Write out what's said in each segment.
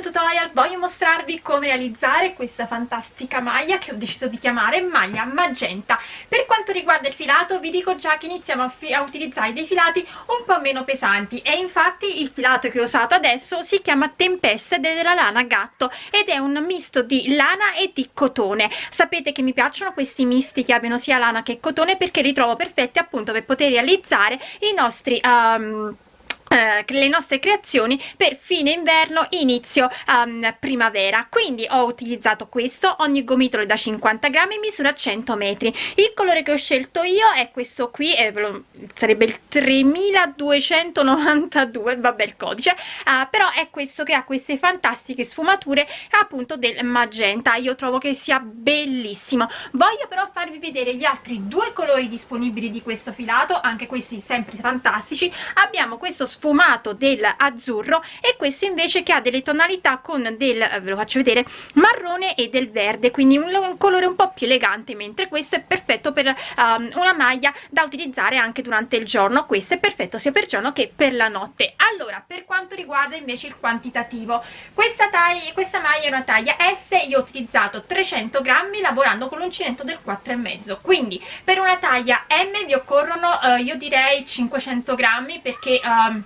tutorial voglio mostrarvi come realizzare questa fantastica maglia che ho deciso di chiamare maglia magenta. Per quanto riguarda il filato vi dico già che iniziamo a, a utilizzare dei filati un po' meno pesanti. E infatti il filato che ho usato adesso si chiama Tempesta della lana gatto ed è un misto di lana e di cotone. Sapete che mi piacciono questi misti che abbiano sia lana che cotone perché li trovo perfetti appunto per poter realizzare i nostri um, le nostre creazioni per fine inverno inizio um, primavera. Quindi ho utilizzato questo ogni gomitolo da 50 grammi misura 100 metri. Il colore che ho scelto io è questo qui eh, sarebbe il 3292 vabbè il codice. Uh, però è questo che ha queste fantastiche sfumature appunto del magenta. Io trovo che sia bellissimo. Voglio però farvi vedere gli altri due colori disponibili di questo filato anche questi sempre fantastici. Abbiamo questo sfumato dell'azzurro e questo invece che ha delle tonalità con del eh, ve lo faccio vedere marrone e del verde quindi un, un colore un po più elegante mentre questo è perfetto per um, una maglia da utilizzare anche durante il giorno. Questo è perfetto sia per giorno che per la notte. Allora per quanto riguarda invece il quantitativo questa taglia questa maglia è una taglia S io ho utilizzato 300 grammi lavorando con l'uncinetto del 4 e mezzo. Quindi per una taglia M vi occorrono uh, io direi 500 grammi perché um,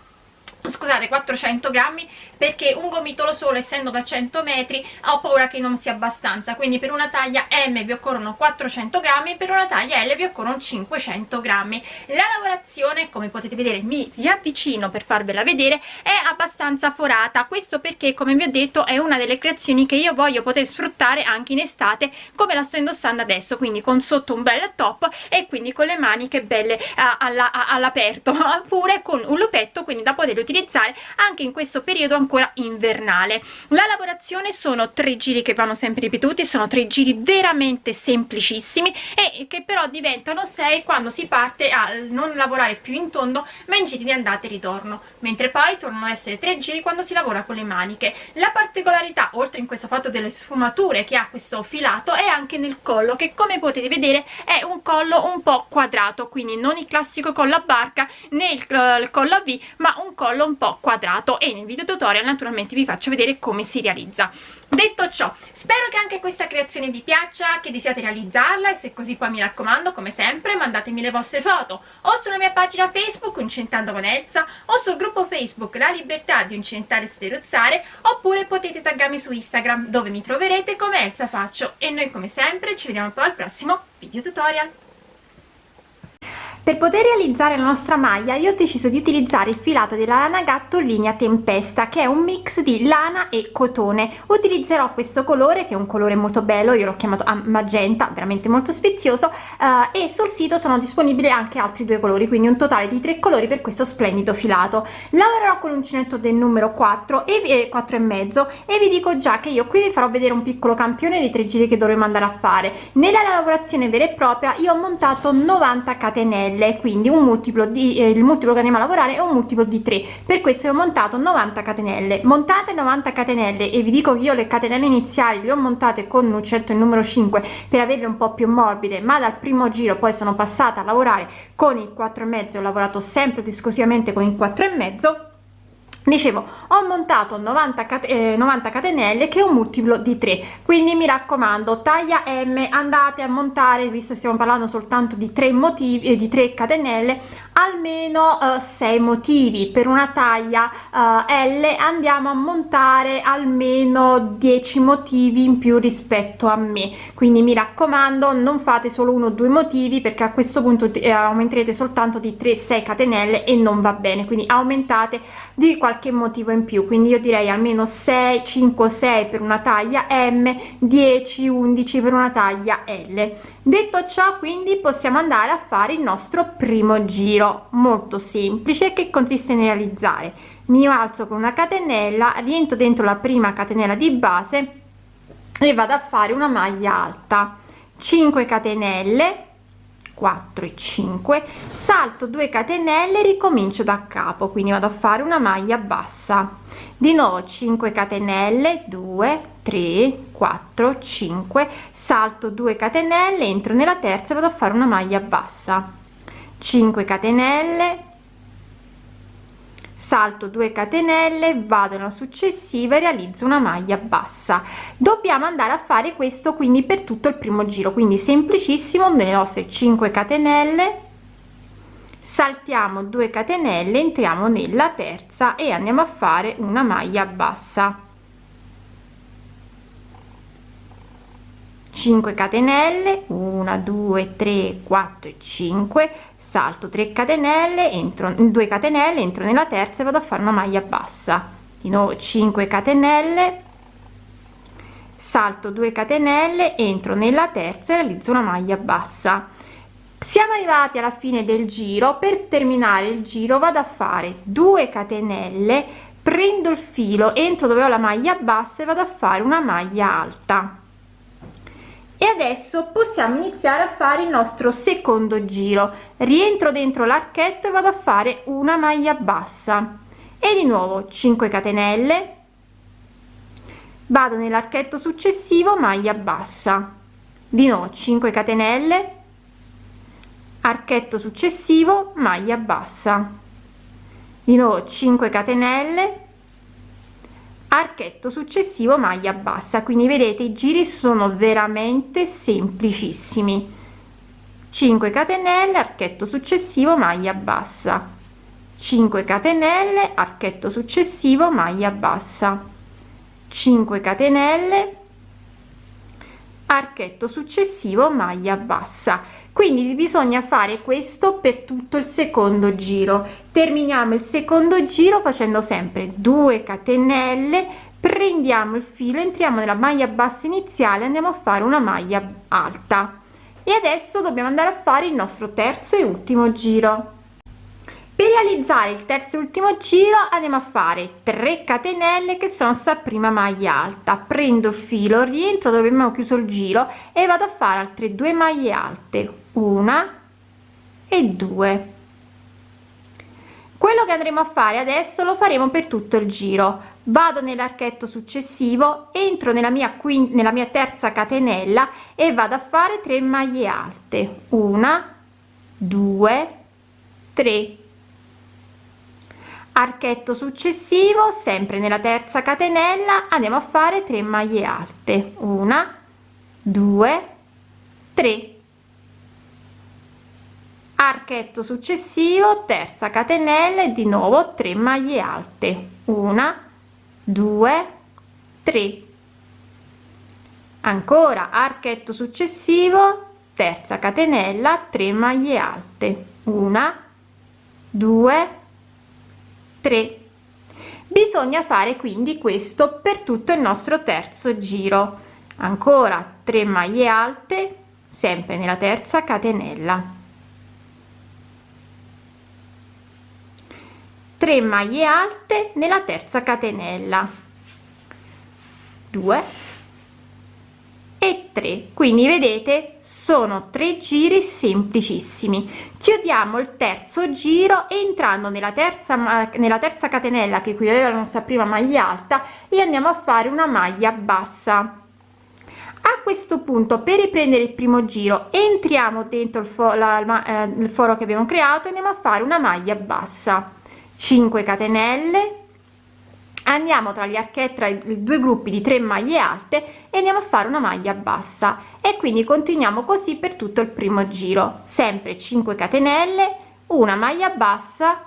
scusate 400 grammi perché un gomitolo solo essendo da 100 metri ho paura che non sia abbastanza. Quindi per una taglia M vi occorrono 400 grammi per una taglia L vi occorrono 500 grammi. La lavorazione come potete vedere mi riavvicino per farvela vedere è abbastanza forata. Questo perché come vi ho detto è una delle creazioni che io voglio poter sfruttare anche in estate come la sto indossando adesso quindi con sotto un bel top e quindi con le maniche belle uh, all'aperto. Oppure con un lupetto quindi da poter utilizzare anche in questo periodo ancora invernale. La lavorazione sono tre giri che vanno sempre ripetuti sono tre giri veramente semplicissimi e che però diventano sei quando si parte a non lavorare più in tondo ma in giri di andata e ritorno. Mentre poi tornano ad essere tre giri quando si lavora con le maniche. La particolarità oltre in questo fatto delle sfumature che ha questo filato è anche nel collo che come potete vedere è un collo un po' quadrato. Quindi non il classico collo a barca né il, il collo a V ma un collo un po' quadrato. E nel video tutorial naturalmente vi faccio vedere come si realizza. Detto ciò spero che anche questa creazione vi piaccia che desiate realizzarla e se così poi mi raccomando come sempre mandatemi le vostre foto. O sulla mia pagina facebook Uncentando con Elsa o sul gruppo facebook La Libertà di Uncentare e Sferuzzare oppure potete taggarmi su Instagram dove mi troverete come Elsa Faccio. E noi come sempre ci vediamo poi al prossimo video tutorial per poter realizzare la nostra maglia io ho deciso di utilizzare il filato della lana gatto linea tempesta che è un mix di lana e cotone. Utilizzerò questo colore che è un colore molto bello io l'ho chiamato magenta veramente molto sfizioso uh, e sul sito sono disponibili anche altri due colori quindi un totale di tre colori per questo splendido filato. Lavorerò con l'uncinetto del numero 4 e 4 e mezzo e vi dico già che io qui vi farò vedere un piccolo campione dei tre giri che dovremo andare a fare. Nella lavorazione vera e propria io ho montato 90 catenelle catenelle quindi un multiplo di eh, il multiplo che andiamo a lavorare è un multiplo di 3 per questo ho montato 90 catenelle. Montate 90 catenelle e vi dico che io le catenelle iniziali le ho montate con un certo il numero 5 per averle un po più morbide ma dal primo giro poi sono passata a lavorare con il 4 e mezzo ho lavorato sempre ed esclusivamente con il 4 e mezzo dicevo ho montato 90, cat eh, 90 catenelle che è un multiplo di 3 quindi mi raccomando taglia m andate a montare visto stiamo parlando soltanto di tre motivi eh, di 3 catenelle almeno eh, 6 motivi. Per una taglia eh, l andiamo a montare almeno 10 motivi in più rispetto a me. Quindi mi raccomando non fate solo uno o due motivi perché a questo punto eh, aumenterete soltanto di 3 6 catenelle e non va bene. Quindi aumentate di qualche qualche motivo in più. Quindi io direi almeno 6 5 6 per una taglia m 10 11 per una taglia l detto ciò quindi possiamo andare a fare il nostro primo giro molto semplice che consiste nel realizzare. Mi alzo con una catenella rientro dentro la prima catenella di base e vado a fare una maglia alta. 5 catenelle 4 e 5 salto 2 catenelle ricomincio da capo quindi vado a fare una maglia bassa. Di nuovo 5 catenelle 2 3 4 5 salto 2 catenelle entro nella terza vado a fare una maglia bassa. 5 catenelle salto 2 catenelle vado nella successiva e realizzo una maglia bassa. Dobbiamo andare a fare questo quindi per tutto il primo giro quindi semplicissimo nelle nostre 5 catenelle. Saltiamo 2 catenelle entriamo nella terza e andiamo a fare una maglia bassa. 5 catenelle 1 2 3 4 5 salto 3 catenelle entro 2 catenelle entro nella terza e vado a fare una maglia bassa. Di nuovo 5 catenelle salto 2 catenelle entro nella terza e realizzo una maglia bassa. Siamo arrivati alla fine del giro. Per terminare il giro vado a fare 2 catenelle prendo il filo entro dove ho la maglia bassa e vado a fare una maglia alta e adesso possiamo iniziare a fare il nostro secondo giro. Rientro dentro l'archetto e vado a fare una maglia bassa. E di nuovo 5 catenelle. Vado nell'archetto successivo maglia bassa. Di nuovo 5 catenelle. Archetto successivo maglia bassa. Di nuovo 5 catenelle archetto successivo maglia bassa. Quindi vedete i giri sono veramente semplicissimi. 5 catenelle archetto successivo maglia bassa. 5 catenelle archetto successivo maglia bassa. 5 catenelle archetto successivo maglia bassa quindi bisogna fare questo per tutto il secondo giro. Terminiamo il secondo giro facendo sempre 2 catenelle prendiamo il filo entriamo nella maglia bassa iniziale andiamo a fare una maglia alta. E adesso dobbiamo andare a fare il nostro terzo e ultimo giro. Per realizzare il terzo e ultimo giro andiamo a fare 3 catenelle che sono sta prima maglia alta. Prendo il filo rientro dove abbiamo chiuso il giro e vado a fare altre due maglie alte una e due. Quello che andremo a fare adesso lo faremo per tutto il giro. Vado nell'archetto successivo entro nella mia qui nella mia terza catenella e vado a fare 3 maglie alte. Una due tre. Archetto successivo sempre nella terza catenella andiamo a fare 3 maglie alte. Una due tre archetto successivo terza catenella e di nuovo 3 maglie alte. Una due tre. Ancora archetto successivo terza catenella 3 maglie alte. Una due tre. Bisogna fare quindi questo per tutto il nostro terzo giro. Ancora 3 maglie alte sempre nella terza catenella 3 maglie alte nella terza catenella. 2 e 3 quindi vedete sono tre giri semplicissimi. Chiudiamo il terzo giro entrando nella terza nella terza catenella che qui aveva la nostra prima maglia alta e andiamo a fare una maglia bassa. A questo punto per riprendere il primo giro entriamo dentro il, fo la, eh, il foro che abbiamo creato e andiamo a fare una maglia bassa 5 catenelle. Andiamo tra gli archetti tra i due gruppi di 3 maglie alte e andiamo a fare una maglia bassa. E quindi continuiamo così per tutto il primo giro. Sempre 5 catenelle una maglia bassa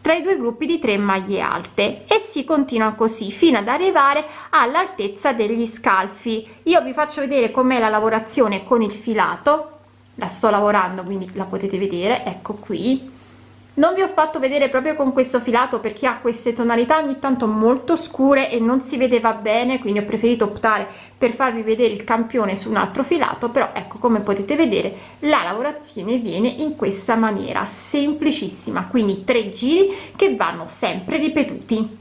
tra i due gruppi di 3 maglie alte. E si continua così fino ad arrivare all'altezza degli scalfi. Io vi faccio vedere com'è la lavorazione con il filato. La sto lavorando quindi la potete vedere. Ecco qui non vi ho fatto vedere proprio con questo filato perché ha queste tonalità ogni tanto molto scure e non si vedeva bene quindi ho preferito optare per farvi vedere il campione su un altro filato però ecco come potete vedere la lavorazione viene in questa maniera semplicissima quindi tre giri che vanno sempre ripetuti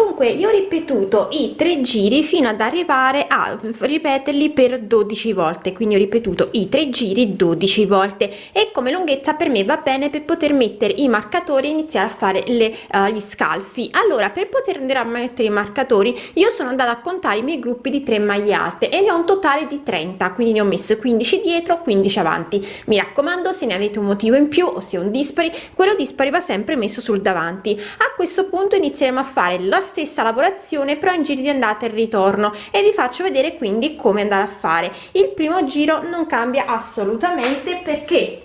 dunque io ho ripetuto i tre giri fino ad arrivare a ripeterli per 12 volte quindi ho ripetuto i tre giri 12 volte e come lunghezza per me va bene per poter mettere i marcatori e iniziare a fare le, uh, gli scalfi. Allora per poter andare a mettere i marcatori io sono andata a contare i miei gruppi di 3 maglie alte e ne ho un totale di 30 quindi ne ho messo 15 dietro 15 avanti. Mi raccomando se ne avete un motivo in più o se un dispari quello dispari va sempre messo sul davanti. A questo punto inizieremo a fare la stessa lavorazione però in giri di andata e ritorno. E vi faccio vedere quindi come andare a fare. Il primo giro non cambia assolutamente perché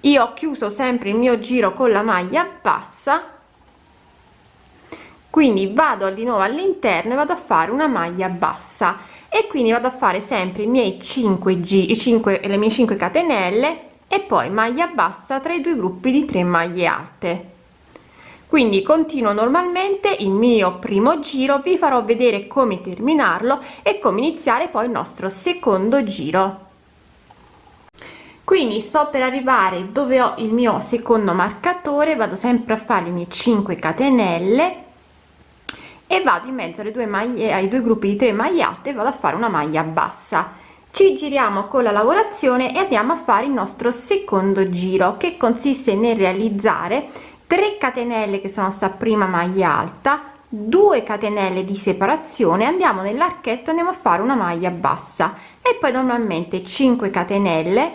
io ho chiuso sempre il mio giro con la maglia bassa quindi vado di nuovo all'interno e vado a fare una maglia bassa. E quindi vado a fare sempre i miei 5 g 5 le mie 5 catenelle e poi maglia bassa tra i due gruppi di 3 maglie alte quindi continuo normalmente il mio primo giro vi farò vedere come terminarlo e come iniziare poi il nostro secondo giro. Quindi sto per arrivare dove ho il mio secondo marcatore vado sempre a fare le mie 5 catenelle e vado in mezzo alle due maglie ai due gruppi di 3 maglie alte e vado a fare una maglia bassa. Ci giriamo con la lavorazione e andiamo a fare il nostro secondo giro che consiste nel realizzare 3 catenelle che sono sta prima maglia alta 2 catenelle di separazione andiamo nell'archetto andiamo a fare una maglia bassa. E poi normalmente 5 catenelle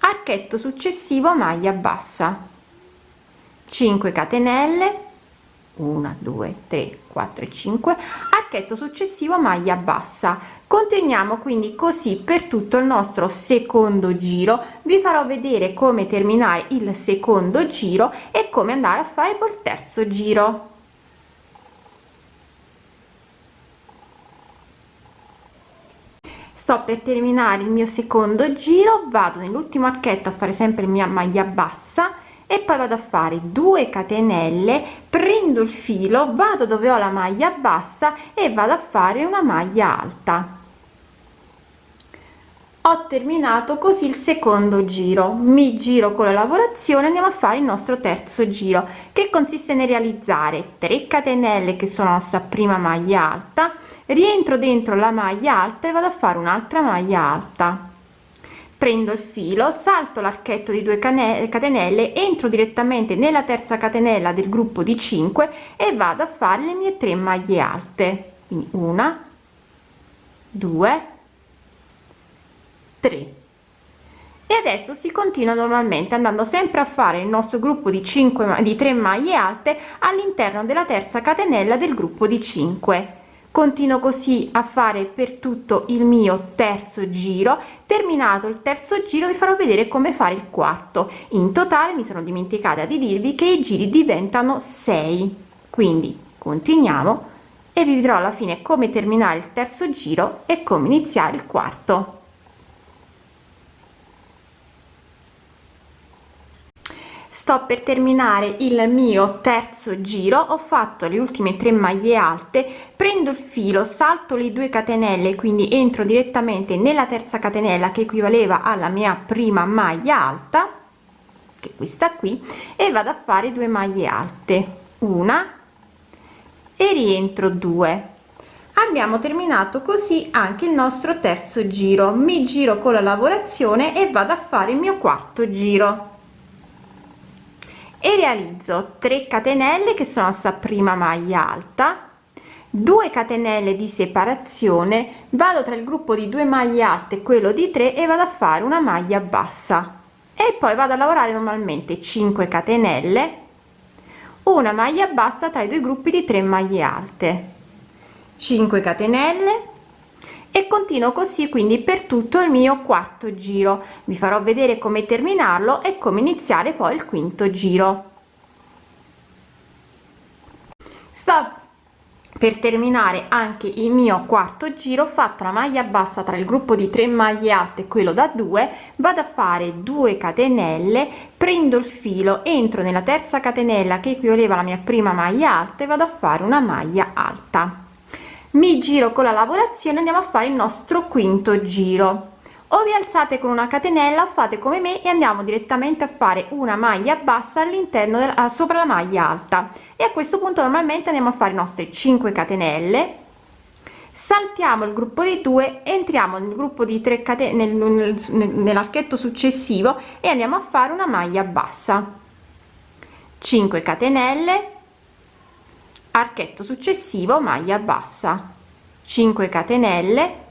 archetto successivo maglia bassa. 5 catenelle 1 2 3 4 5 archetto successivo maglia bassa. Continuiamo quindi così per tutto il nostro secondo giro. Vi farò vedere come terminare il secondo giro e come andare a fare col terzo giro. Sto per terminare il mio secondo giro vado nell'ultimo archetto a fare sempre mia maglia bassa e poi vado a fare 2 catenelle prendo il filo vado dove ho la maglia bassa e vado a fare una maglia alta. Ho terminato così il secondo giro. Mi giro con la lavorazione andiamo a fare il nostro terzo giro che consiste nel realizzare 3 catenelle che sono la prima maglia alta rientro dentro la maglia alta e vado a fare un'altra maglia alta prendo il filo salto l'archetto di 2 catenelle entro direttamente nella terza catenella del gruppo di 5 e vado a fare le mie 3 maglie alte. Quindi una due tre. E adesso si continua normalmente andando sempre a fare il nostro gruppo di 5 di 3 maglie alte all'interno della terza catenella del gruppo di 5 continuo così a fare per tutto il mio terzo giro. Terminato il terzo giro vi farò vedere come fare il quarto. In totale mi sono dimenticata di dirvi che i giri diventano 6 quindi continuiamo e vi vedrò alla fine come terminare il terzo giro e come iniziare il quarto sto per terminare il mio terzo giro. Ho fatto le ultime tre maglie alte. Prendo il filo salto le due catenelle quindi entro direttamente nella terza catenella che equivaleva alla mia prima maglia alta che questa qui e vado a fare due maglie alte. Una e rientro due. Abbiamo terminato così anche il nostro terzo giro. Mi giro con la lavorazione e vado a fare il mio quarto giro e realizzo 3 catenelle che sono sta prima maglia alta 2 catenelle di separazione vado tra il gruppo di 2 maglie alte e quello di 3 e vado a fare una maglia bassa. E poi vado a lavorare normalmente 5 catenelle una maglia bassa tra i due gruppi di 3 maglie alte. 5 catenelle e continuo così quindi per tutto il mio quarto giro. Vi farò vedere come terminarlo e come iniziare poi il quinto giro. Sto per terminare anche il mio quarto giro ho fatto la maglia bassa tra il gruppo di 3 maglie alte quello da 2 vado a fare 2 catenelle prendo il filo entro nella terza catenella che equivaleva alla mia prima maglia alta e vado a fare una maglia alta mi giro con la lavorazione andiamo a fare il nostro quinto giro. O vi alzate con una catenella fate come me e andiamo direttamente a fare una maglia bassa all'interno della sopra la maglia alta. E a questo punto normalmente andiamo a fare i nostri 5 catenelle. Saltiamo il gruppo di due entriamo nel gruppo di 3 catene nel, nel, nell'archetto successivo e andiamo a fare una maglia bassa. 5 catenelle archetto successivo maglia bassa. 5 catenelle.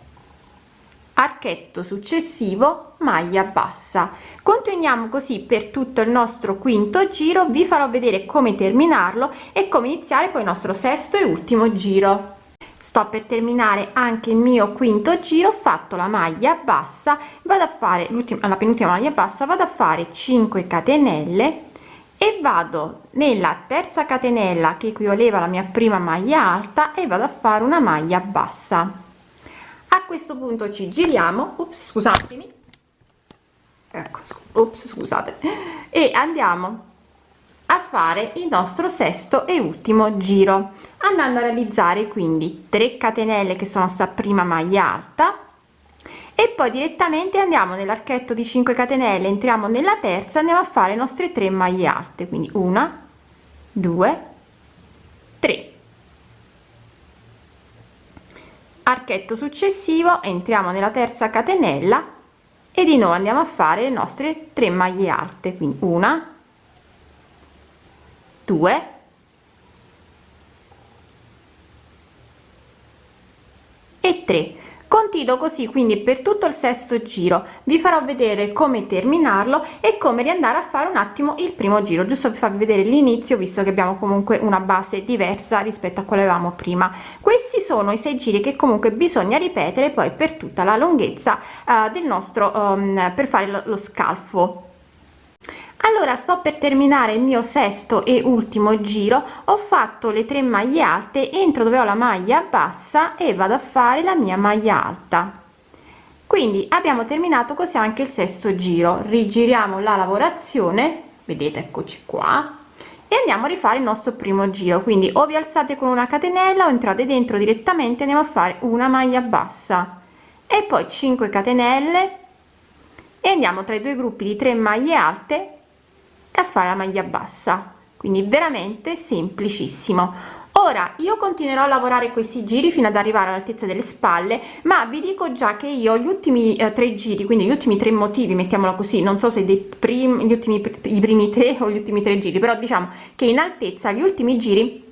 Archetto successivo maglia bassa. Continuiamo così per tutto il nostro quinto giro. Vi farò vedere come terminarlo e come iniziare poi il nostro sesto e ultimo giro. Sto per terminare anche il mio quinto giro. Fatto la maglia bassa. Vado a fare l'ultima la penultima maglia bassa. Vado a fare 5 catenelle e vado nella terza catenella che equivaleva alla mia prima maglia alta e vado a fare una maglia bassa. A questo punto ci giriamo. Ups, scusatemi. Ecco ops, scusate. E andiamo a fare il nostro sesto e ultimo giro andando a realizzare quindi 3 catenelle che sono sta prima maglia alta e poi direttamente andiamo nell'archetto di 5 catenelle entriamo nella terza andiamo a fare le nostre 3 maglie alte quindi una due tre. Archetto successivo entriamo nella terza catenella e di nuovo andiamo a fare le nostre 3 maglie alte quindi una due e 3 continuo così quindi per tutto il sesto giro. Vi farò vedere come terminarlo e come riandare a fare un attimo il primo giro giusto per farvi vedere l'inizio visto che abbiamo comunque una base diversa rispetto a quale avevamo prima. Questi sono i sei giri che comunque bisogna ripetere poi per tutta la lunghezza uh, del nostro um, per fare lo, lo scalfo allora sto per terminare il mio sesto e ultimo giro. Ho fatto le tre maglie alte entro dove ho la maglia bassa e vado a fare la mia maglia alta. Quindi abbiamo terminato così anche il sesto giro. Rigiriamo la lavorazione vedete eccoci qua e andiamo a rifare il nostro primo giro. Quindi o vi alzate con una catenella o entrate dentro direttamente andiamo a fare una maglia bassa. E poi 5 catenelle e andiamo tra i due gruppi di 3 maglie alte a fare la maglia bassa. Quindi veramente semplicissimo. Ora io continuerò a lavorare questi giri fino ad arrivare all'altezza delle spalle ma vi dico già che io gli ultimi eh, tre giri quindi gli ultimi tre motivi mettiamola così non so se dei primi gli ultimi i primi tre o gli ultimi tre giri però diciamo che in altezza gli ultimi giri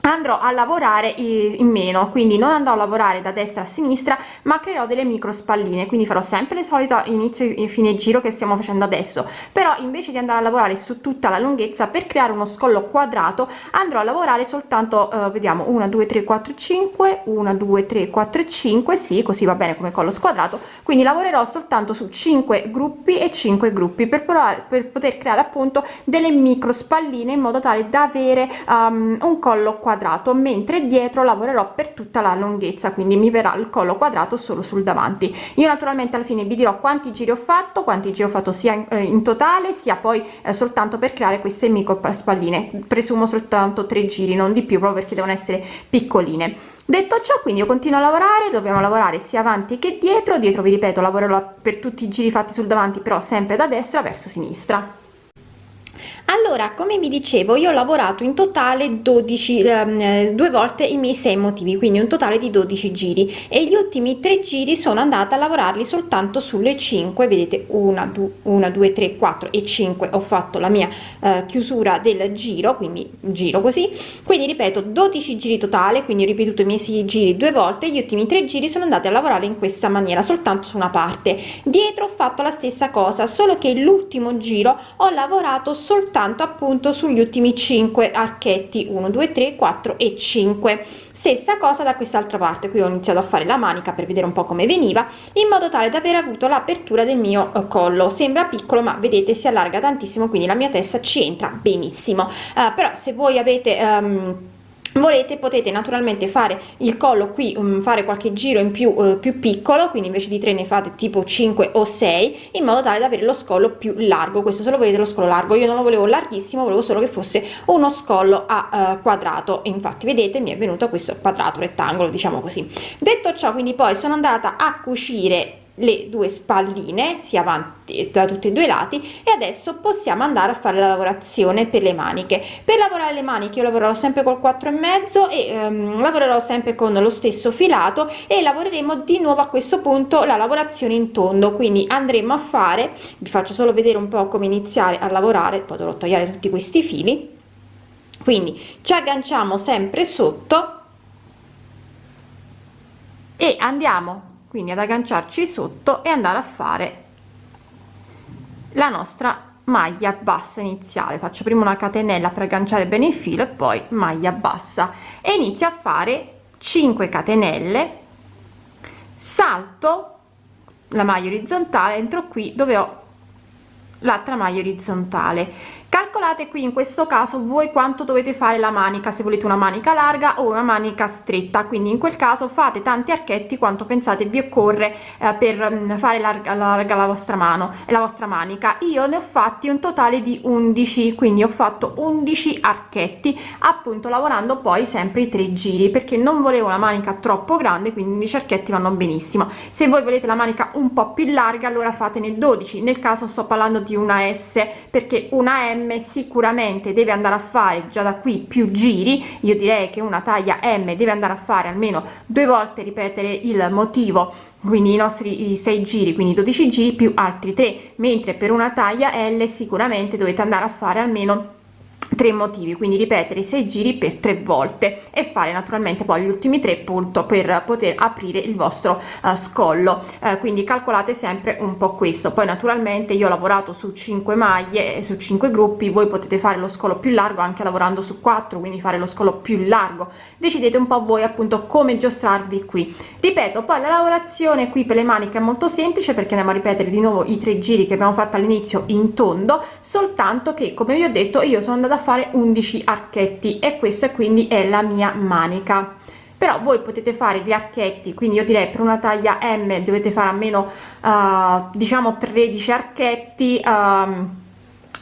andrò a lavorare in meno quindi non andrò a lavorare da destra a sinistra ma creerò delle micro spalline quindi farò sempre le solite inizio e fine giro che stiamo facendo adesso. Però invece di andare a lavorare su tutta la lunghezza per creare uno scollo quadrato andrò a lavorare soltanto eh, vediamo 1 2 3 4 5 1 2 3 4 5 sì così va bene come collo squadrato quindi lavorerò soltanto su 5 gruppi e 5 gruppi per provare per poter creare appunto delle micro spalline in modo tale da avere um, un collo quadrato quadrato mentre dietro lavorerò per tutta la lunghezza quindi mi verrà il collo quadrato solo sul davanti. Io naturalmente alla fine vi dirò quanti giri ho fatto quanti giri ho fatto sia in, eh, in totale sia poi eh, soltanto per creare queste micro spalline. Presumo soltanto tre giri non di più proprio perché devono essere piccoline. Detto ciò quindi io continuo a lavorare dobbiamo lavorare sia avanti che dietro. Dietro vi ripeto lavorerò per tutti i giri fatti sul davanti però sempre da destra verso sinistra allora come vi dicevo io ho lavorato in totale 12 eh, due volte i miei sei motivi quindi un totale di 12 giri. E gli ultimi tre giri sono andata a lavorarli soltanto sulle 5 vedete 1 2 2 3 4 e 5 ho fatto la mia eh, chiusura del giro quindi giro così. Quindi ripeto 12 giri totale quindi ho ripetuto i miei sei giri due volte gli ultimi tre giri sono andati a lavorare in questa maniera soltanto su una parte. Dietro ho fatto la stessa cosa solo che l'ultimo giro ho lavorato soltanto soltanto appunto sugli ultimi 5 archetti 1 2 3 4 e 5 stessa cosa da quest'altra parte qui ho iniziato a fare la manica per vedere un po come veniva in modo tale da aver avuto l'apertura del mio eh, collo. Sembra piccolo ma vedete si allarga tantissimo quindi la mia testa ci entra benissimo. Uh, però se voi avete um, volete potete naturalmente fare il collo qui um, fare qualche giro in più uh, più piccolo quindi invece di tre ne fate tipo 5 o 6 in modo tale da avere lo scollo più largo. Questo se lo volete lo scollo largo. Io non lo volevo larghissimo volevo solo che fosse uno scollo a uh, quadrato. Infatti vedete mi è venuto questo quadrato rettangolo diciamo così. Detto ciò quindi poi sono andata a cucire le due spalline sia avanti da tutti e due i lati e adesso possiamo andare a fare la lavorazione per le maniche. Per lavorare le maniche io lavorerò sempre col 4 e mezzo e ehm, lavorerò sempre con lo stesso filato e lavoreremo di nuovo a questo punto la lavorazione in tondo. Quindi andremo a fare vi faccio solo vedere un po come iniziare a lavorare poi dovrò tagliare tutti questi fili. Quindi ci agganciamo sempre sotto e andiamo quindi ad agganciarci sotto e andare a fare la nostra maglia bassa iniziale. Faccio prima una catenella per agganciare bene il filo e poi maglia bassa. E inizio a fare 5 catenelle. Salto la maglia orizzontale entro qui dove ho l'altra maglia orizzontale calcolate qui in questo caso voi quanto dovete fare la manica se volete una manica larga o una manica stretta. Quindi in quel caso fate tanti archetti quanto pensate vi occorre eh, per mm, fare larga, larga la vostra mano e la vostra manica. Io ne ho fatti un totale di 11 quindi ho fatto 11 archetti appunto lavorando poi sempre i tre giri perché non volevo una manica troppo grande quindi 11 archetti vanno benissimo. Se voi volete la manica un po più larga allora fatene 12 nel caso sto parlando di una s perché una m sicuramente deve andare a fare già da qui più giri. Io direi che una taglia m deve andare a fare almeno due volte ripetere il motivo. Quindi i nostri i 6 giri quindi 12 giri più altri 3 mentre per una taglia l sicuramente dovete andare a fare almeno tre motivi quindi ripetere i sei giri per tre volte e fare naturalmente poi gli ultimi tre punto per poter aprire il vostro uh, scollo. Uh, quindi calcolate sempre un po questo. Poi naturalmente io ho lavorato su 5 maglie su 5 gruppi voi potete fare lo scolo più largo anche lavorando su 4 quindi fare lo scolo più largo. Decidete un po voi appunto come giostrarvi qui. Ripeto poi la lavorazione qui per le maniche è molto semplice perché andiamo a ripetere di nuovo i tre giri che abbiamo fatto all'inizio in tondo soltanto che come vi ho detto io sono andata a fare 11 archetti e questa quindi è la mia manica. Però voi potete fare gli archetti quindi io direi per una taglia m dovete fare almeno uh, diciamo 13 archetti um,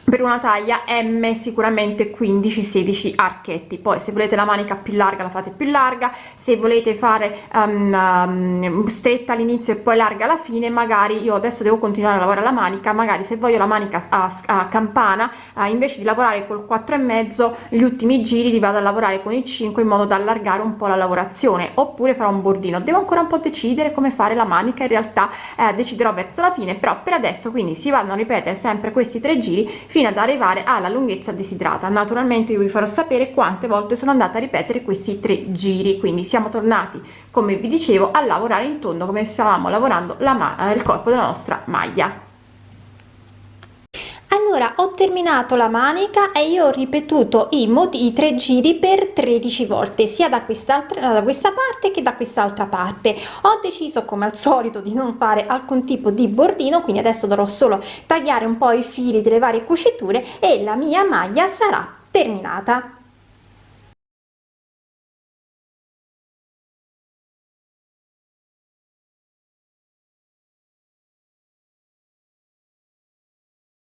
per una taglia m sicuramente 15 16 archetti. Poi se volete la manica più larga la fate più larga. Se volete fare um, um, stretta all'inizio e poi larga alla fine magari io adesso devo continuare a lavorare la manica. Magari se voglio la manica a, a campana uh, invece di lavorare col 4 e mezzo gli ultimi giri li vado a lavorare con il 5 in modo da allargare un po la lavorazione. Oppure farò un bordino. Devo ancora un po decidere come fare la manica. In realtà eh, deciderò verso la fine però per adesso quindi si vanno a ripetere sempre questi tre giri fino ad arrivare alla lunghezza desiderata naturalmente io vi farò sapere quante volte sono andata a ripetere questi tre giri quindi siamo tornati come vi dicevo a lavorare in tondo come stavamo lavorando la il corpo della nostra maglia allora ho terminato la manica e io ho ripetuto i modi i tre giri per 13 volte sia da quest'altra da questa parte che da quest'altra parte. Ho deciso come al solito di non fare alcun tipo di bordino quindi adesso dovrò solo tagliare un po i fili delle varie cuciture e la mia maglia sarà terminata